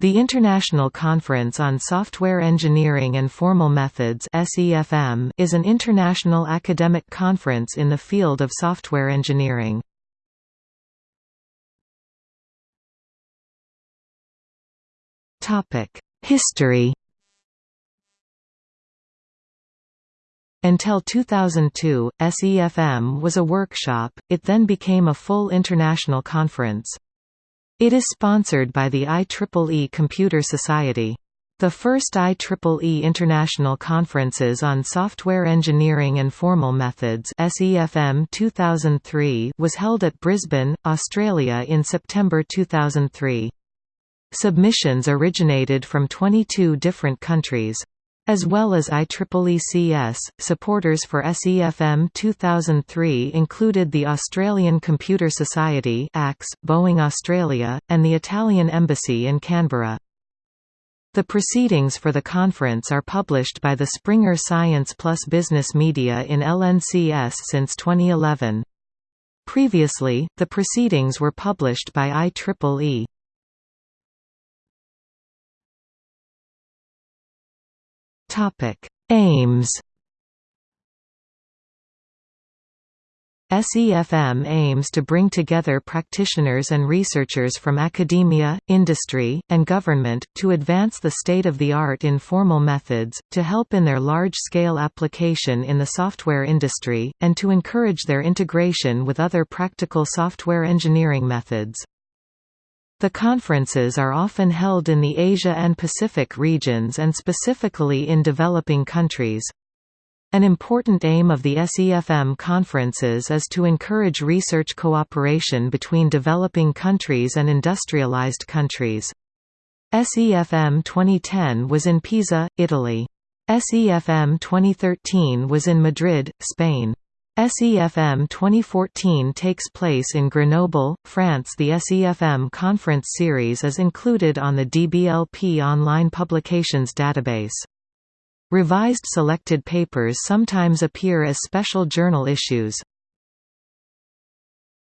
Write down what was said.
The International Conference on Software Engineering and Formal Methods is an international academic conference in the field of software engineering. History Until 2002, SEFM was a workshop, it then became a full international conference. It is sponsored by the IEEE Computer Society. The first IEEE International Conferences on Software Engineering and Formal Methods SEFM 2003 was held at Brisbane, Australia in September 2003. Submissions originated from 22 different countries. As well as IEEECS, supporters for SEFM 2003 included the Australian Computer Society Boeing Australia, and the Italian Embassy in Canberra. The proceedings for the conference are published by the Springer Science Plus Business Media in LNCS since 2011. Previously, the proceedings were published by IEEE. Aims SEFM aims to bring together practitioners and researchers from academia, industry, and government, to advance the state-of-the-art in formal methods, to help in their large-scale application in the software industry, and to encourage their integration with other practical software engineering methods. The conferences are often held in the Asia and Pacific regions and specifically in developing countries. An important aim of the SEFM conferences is to encourage research cooperation between developing countries and industrialized countries. SEFM 2010 was in Pisa, Italy. SEFM 2013 was in Madrid, Spain. SEFM 2014 takes place in Grenoble, France The SEFM conference series is included on the DBLP online publications database. Revised selected papers sometimes appear as special journal issues.